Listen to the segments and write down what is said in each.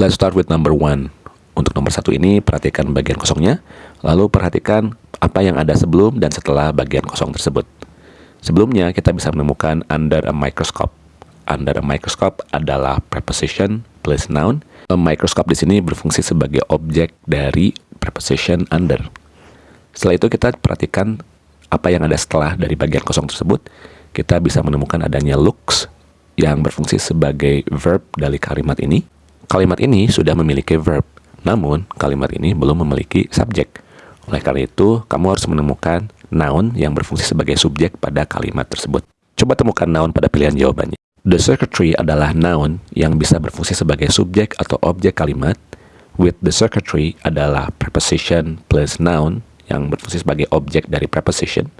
Let's start with number one. Untuk nomor satu ini, perhatikan bagian kosongnya, lalu perhatikan apa yang ada sebelum dan setelah bagian kosong tersebut. Sebelumnya, kita bisa menemukan under a microscope. Under a microscope adalah preposition plus noun. A microscope di sini berfungsi sebagai objek dari preposition under. Setelah itu kita perhatikan apa yang ada setelah dari bagian kosong tersebut. Kita bisa menemukan adanya looks yang berfungsi sebagai verb dari kalimat ini. Kalimat ini sudah memiliki verb, namun kalimat ini belum memiliki subjek. Oleh karena itu, kamu harus menemukan noun yang berfungsi sebagai subjek pada kalimat tersebut. Coba temukan noun pada pilihan jawabannya. The secretary adalah noun yang bisa berfungsi sebagai subjek atau objek kalimat. With the secretary adalah preposition plus noun yang berfungsi sebagai objek dari preposition.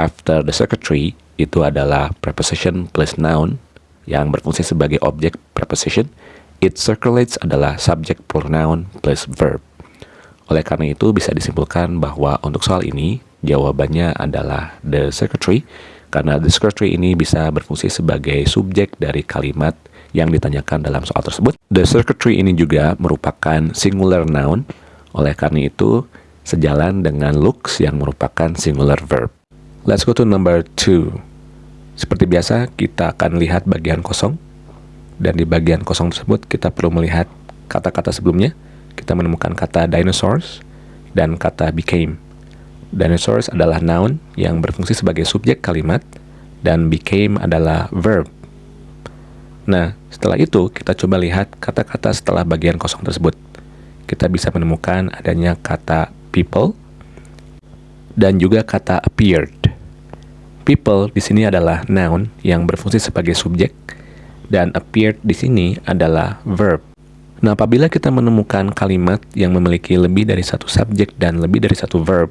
After the secretary itu adalah preposition plus noun yang berfungsi sebagai objek preposition It circulates adalah subject pronoun plus verb. Oleh karena itu bisa disimpulkan bahwa untuk soal ini jawabannya adalah the secretary karena the secretary ini bisa berfungsi sebagai subjek dari kalimat yang ditanyakan dalam soal tersebut. The secretary ini juga merupakan singular noun. Oleh karena itu sejalan dengan looks yang merupakan singular verb. Let's go to number two. Seperti biasa, kita akan lihat bagian kosong dan di bagian kosong tersebut kita perlu melihat kata-kata sebelumnya. Kita menemukan kata dinosaurs dan kata became. Dinosaurs adalah noun yang berfungsi sebagai subjek kalimat dan became adalah verb. Nah, setelah itu kita coba lihat kata-kata setelah bagian kosong tersebut. Kita bisa menemukan adanya kata people dan juga kata appeared. People di sini adalah noun yang berfungsi sebagai subjek dan appeared di sini adalah verb. Nah, apabila kita menemukan kalimat yang memiliki lebih dari satu subjek dan lebih dari satu verb,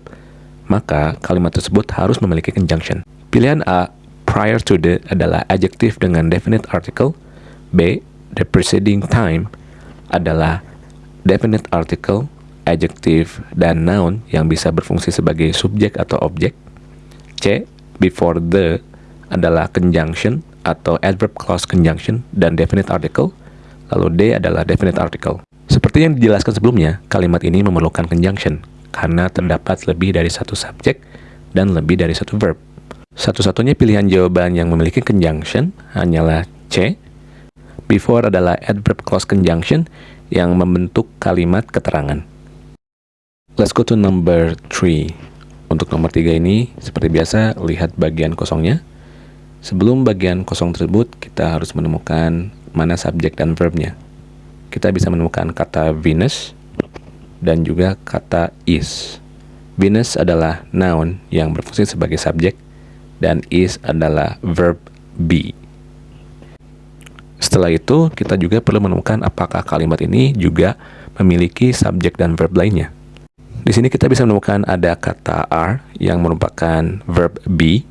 maka kalimat tersebut harus memiliki conjunction. Pilihan A, prior to the adalah adjective dengan definite article. B, the preceding time adalah definite article, adjective, dan noun yang bisa berfungsi sebagai subjek atau objek. C, before the adalah conjunction atau adverb clause conjunction dan definite article, lalu D adalah definite article. Seperti yang dijelaskan sebelumnya, kalimat ini memerlukan conjunction karena terdapat lebih dari satu subjek dan lebih dari satu verb. Satu-satunya pilihan jawaban yang memiliki conjunction hanyalah C. Before adalah adverb clause conjunction yang membentuk kalimat keterangan. Let's go to number 3. Untuk nomor 3 ini, seperti biasa, lihat bagian kosongnya. Sebelum bagian kosong tersebut, kita harus menemukan mana subjek dan verbnya. Kita bisa menemukan kata Venus dan juga kata is. Venus adalah noun yang berfungsi sebagai subjek dan is adalah verb be. Setelah itu, kita juga perlu menemukan apakah kalimat ini juga memiliki subjek dan verb lainnya. Di sini kita bisa menemukan ada kata are yang merupakan verb be,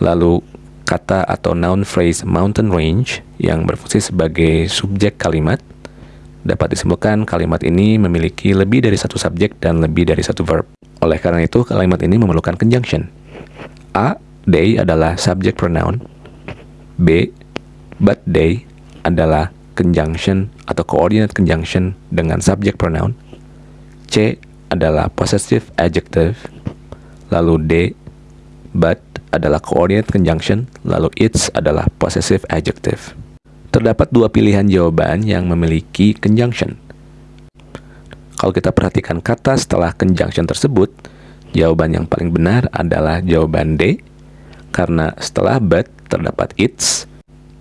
lalu kata atau noun phrase mountain range yang berfungsi sebagai subjek kalimat dapat disimpulkan kalimat ini memiliki lebih dari satu subjek dan lebih dari satu verb. Oleh karena itu, kalimat ini memerlukan conjunction. A. They adalah subject pronoun. B. But they adalah conjunction atau coordinate conjunction dengan subject pronoun. C. Adalah possessive adjective. Lalu D. But adalah coordinate conjunction, lalu its adalah possessive adjective. Terdapat dua pilihan jawaban yang memiliki conjunction. Kalau kita perhatikan kata setelah conjunction tersebut, jawaban yang paling benar adalah jawaban D, karena setelah but terdapat its,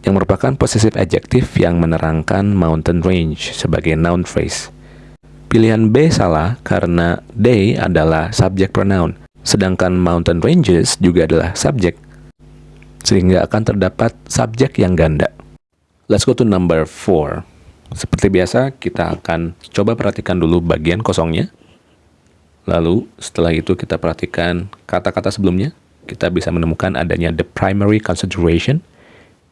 yang merupakan possessive adjective yang menerangkan mountain range sebagai noun phrase. Pilihan B salah karena they adalah subject pronoun, Sedangkan mountain ranges juga adalah subjek, sehingga akan terdapat subjek yang ganda. Let's go to number 4. Seperti biasa, kita akan coba perhatikan dulu bagian kosongnya. Lalu, setelah itu kita perhatikan kata-kata sebelumnya. Kita bisa menemukan adanya the primary consideration.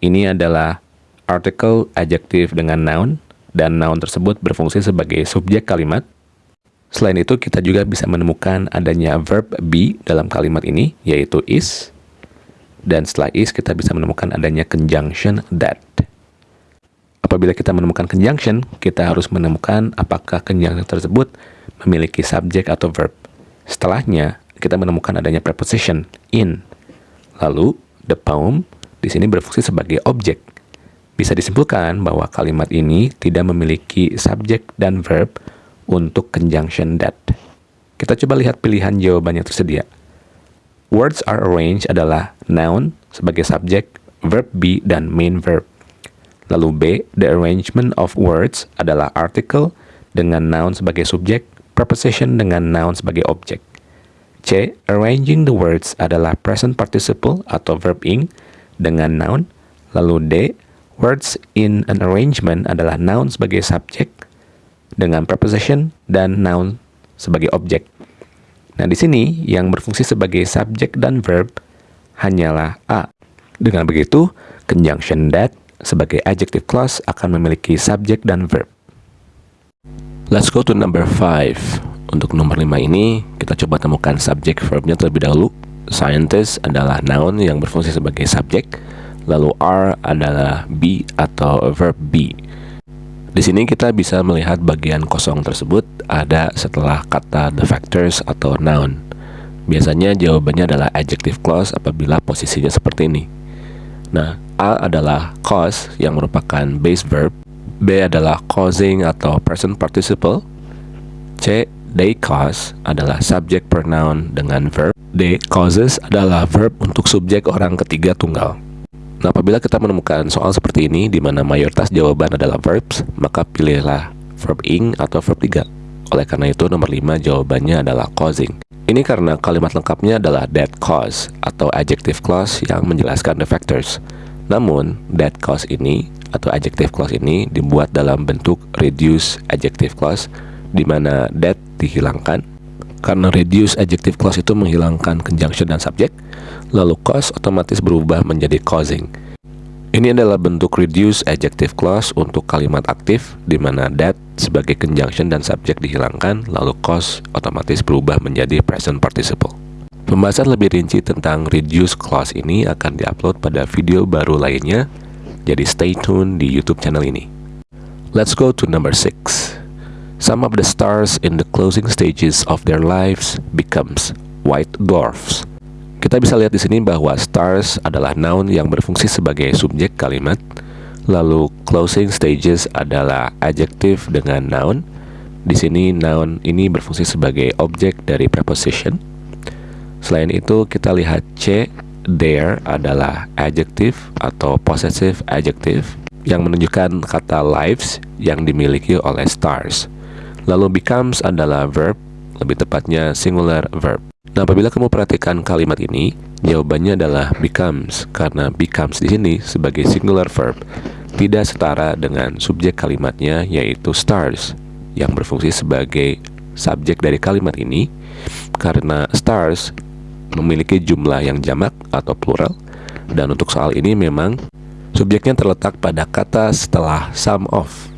Ini adalah article adjective dengan noun, dan noun tersebut berfungsi sebagai subjek kalimat. Selain itu, kita juga bisa menemukan adanya verb be dalam kalimat ini, yaitu is. Dan setelah is, kita bisa menemukan adanya conjunction that. Apabila kita menemukan conjunction, kita harus menemukan apakah conjunction tersebut memiliki subjek atau verb. Setelahnya, kita menemukan adanya preposition in. Lalu, the poem di sini berfungsi sebagai objek. Bisa disimpulkan bahwa kalimat ini tidak memiliki subjek dan verb untuk conjunction that. Kita coba lihat pilihan jawaban yang tersedia. Words are arranged adalah noun sebagai subjek, verb be, dan main verb. Lalu B, the arrangement of words adalah article dengan noun sebagai subjek, preposition dengan noun sebagai objek. C, arranging the words adalah present participle atau verb ing dengan noun. Lalu D, words in an arrangement adalah noun sebagai subjek dengan preposition dan noun sebagai objek. Nah, di sini yang berfungsi sebagai subjek dan verb hanyalah A. Dengan begitu, conjunction that sebagai adjective clause akan memiliki subjek dan verb. Let's go to number 5. Untuk nomor 5 ini, kita coba temukan subjek verbnya terlebih dahulu. Scientist adalah noun yang berfungsi sebagai subjek, lalu are adalah be atau verb be. Di sini kita bisa melihat bagian kosong tersebut ada setelah kata the factors atau noun. Biasanya jawabannya adalah adjective clause apabila posisinya seperti ini. Nah, A adalah cause yang merupakan base verb, B adalah causing atau present participle, C they cause adalah subject pronoun dengan verb, D causes adalah verb untuk subjek orang ketiga tunggal. Nah, apabila kita menemukan soal seperti ini di mana mayoritas jawaban adalah verbs, maka pilihlah verb ing atau verb 3. Oleh karena itu, nomor 5 jawabannya adalah causing. Ini karena kalimat lengkapnya adalah that cause atau adjective clause yang menjelaskan the factors. Namun, that cause ini atau adjective clause ini dibuat dalam bentuk reduce adjective clause di mana that dihilangkan karena reduce adjective clause itu menghilangkan conjunction dan subjek, lalu cause otomatis berubah menjadi causing. Ini adalah bentuk reduce adjective clause untuk kalimat aktif di mana that sebagai conjunction dan subjek dihilangkan, lalu cause otomatis berubah menjadi present participle. Pembahasan lebih rinci tentang reduce clause ini akan diupload pada video baru lainnya, jadi stay tune di YouTube channel ini. Let's go to number 6. Some of the stars in the closing stages of their lives becomes white dwarfs. Kita bisa lihat di sini bahwa stars adalah noun yang berfungsi sebagai subjek kalimat, lalu closing stages adalah adjective dengan noun. Di sini noun ini berfungsi sebagai objek dari preposition. Selain itu, kita lihat C, there adalah adjective atau possessive adjective yang menunjukkan kata lives yang dimiliki oleh stars. Lalu becomes adalah verb, lebih tepatnya singular verb. Nah, apabila kamu perhatikan kalimat ini, jawabannya adalah becomes karena becomes di sini sebagai singular verb tidak setara dengan subjek kalimatnya yaitu stars yang berfungsi sebagai subjek dari kalimat ini karena stars memiliki jumlah yang jamak atau plural dan untuk soal ini memang subjeknya terletak pada kata setelah sum of.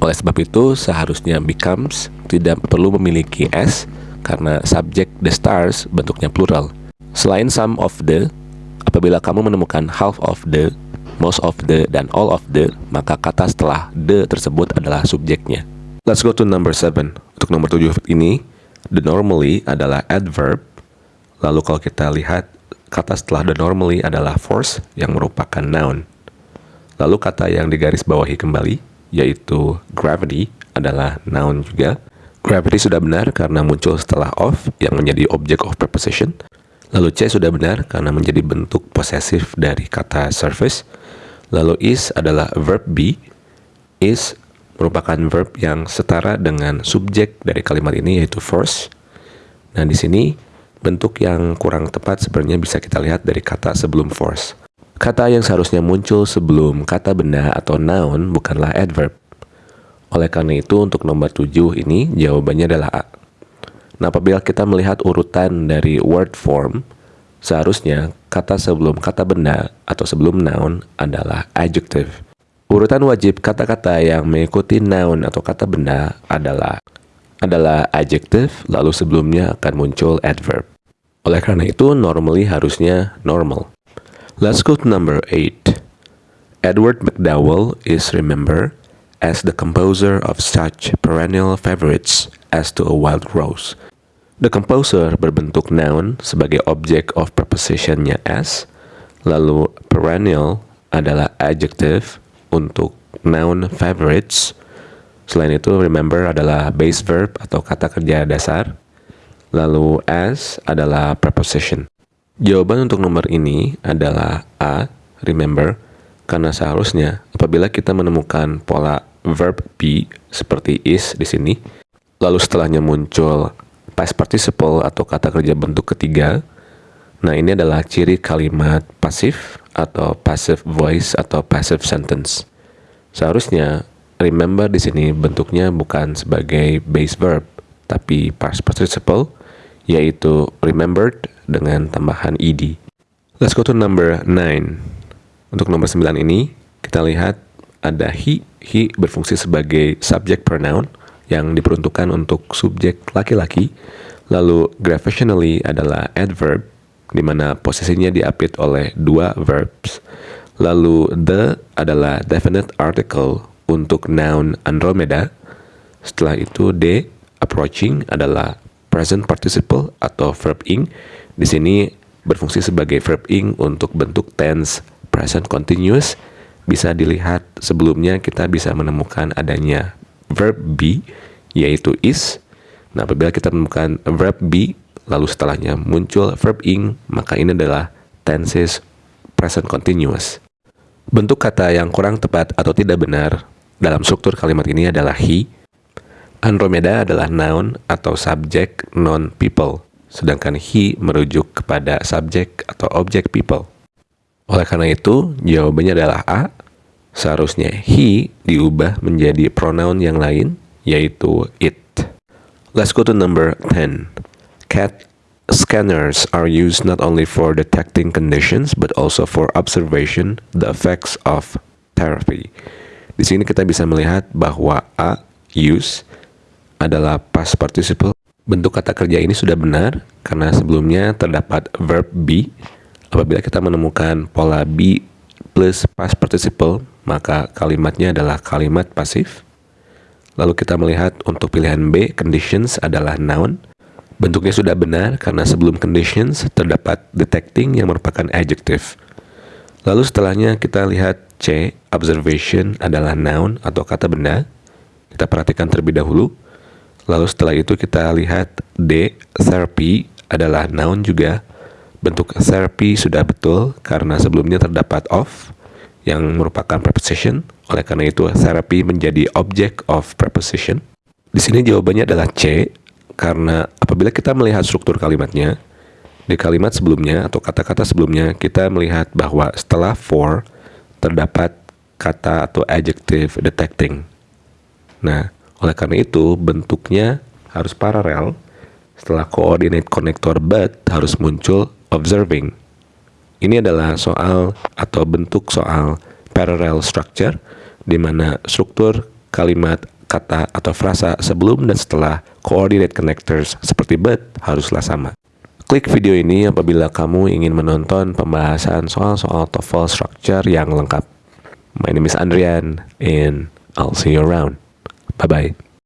Oleh sebab itu seharusnya becomes tidak perlu memiliki s karena subjek the stars bentuknya plural. Selain some of the, apabila kamu menemukan half of the, most of the, dan all of the, maka kata setelah the tersebut adalah subjeknya. Let's go to number 7. Untuk nomor 7 ini, the normally adalah adverb. Lalu kalau kita lihat, kata setelah the normally adalah force yang merupakan noun. Lalu kata yang digaris bawahi kembali, yaitu gravity adalah noun juga. Gravity sudah benar karena muncul setelah of yang menjadi object of preposition. Lalu C sudah benar karena menjadi bentuk posesif dari kata surface. Lalu is adalah verb be. Is merupakan verb yang setara dengan subjek dari kalimat ini yaitu force. Nah, di sini bentuk yang kurang tepat sebenarnya bisa kita lihat dari kata sebelum force. Kata yang seharusnya muncul sebelum kata benda atau noun bukanlah adverb, oleh karena itu, untuk nomor 7 ini jawabannya adalah A. Nah, apabila kita melihat urutan dari word form, seharusnya kata sebelum kata benda atau sebelum noun adalah adjective. Urutan wajib kata-kata yang mengikuti noun atau kata benda adalah adalah adjective, lalu sebelumnya akan muncul adverb. Oleh karena itu, normally harusnya normal. Let's go to number 8. Edward McDowell is remembered as the composer of such perennial favorites as to a wild rose. The composer berbentuk noun sebagai objek of prepositionnya as, lalu perennial adalah adjective untuk noun favorites. Selain itu, remember adalah base verb atau kata kerja dasar. Lalu as adalah preposition. Jawaban untuk nomor ini adalah A, remember, karena seharusnya apabila kita menemukan pola verb be seperti is di sini, lalu setelahnya muncul past participle atau kata kerja bentuk ketiga, nah ini adalah ciri kalimat pasif atau passive voice atau passive sentence. Seharusnya remember di sini bentuknya bukan sebagai base verb, tapi past participle, yaitu remembered dengan tambahan ed. Let's go to number 9. Untuk nomor 9 ini, kita lihat ada he. He berfungsi sebagai subject pronoun yang diperuntukkan untuk subjek laki-laki. Lalu gravationally adalah adverb, di mana posisinya diapit oleh dua verbs. Lalu the adalah definite article untuk noun Andromeda. Setelah itu d approaching adalah present participle atau verb ing. Di sini berfungsi sebagai verb ing untuk bentuk tense present continuous. Bisa dilihat sebelumnya kita bisa menemukan adanya verb be yaitu is. Nah, apabila kita menemukan verb be lalu setelahnya muncul verb ing, maka ini adalah tenses present continuous. Bentuk kata yang kurang tepat atau tidak benar dalam struktur kalimat ini adalah he, Andromeda adalah noun atau subjek non-people, sedangkan he merujuk kepada subjek atau objek people. Oleh karena itu, jawabannya adalah A. Seharusnya he diubah menjadi pronoun yang lain, yaitu it. Let's go to number 10. CAT scanners are used not only for detecting conditions, but also for observation the effects of therapy. Di sini kita bisa melihat bahwa A, use, adalah past participle. Bentuk kata kerja ini sudah benar karena sebelumnya terdapat verb be. Apabila kita menemukan pola be plus past participle, maka kalimatnya adalah kalimat pasif. Lalu kita melihat untuk pilihan B, conditions adalah noun. Bentuknya sudah benar karena sebelum conditions terdapat detecting yang merupakan adjective. Lalu setelahnya kita lihat C, observation adalah noun atau kata benda. Kita perhatikan terlebih dahulu. Lalu setelah itu kita lihat D, therapy adalah noun juga. Bentuk therapy sudah betul karena sebelumnya terdapat of yang merupakan preposition. Oleh karena itu therapy menjadi object of preposition. Di sini jawabannya adalah C karena apabila kita melihat struktur kalimatnya di kalimat sebelumnya atau kata-kata sebelumnya kita melihat bahwa setelah for terdapat kata atau adjective detecting. Nah, oleh karena itu, bentuknya harus paralel. Setelah coordinate connector but harus muncul observing. Ini adalah soal atau bentuk soal parallel structure di mana struktur kalimat, kata atau frasa sebelum dan setelah coordinate connectors seperti but haruslah sama. Klik video ini apabila kamu ingin menonton pembahasan soal-soal TOEFL structure yang lengkap. My name is Andrian and I'll see you around. Bye bye.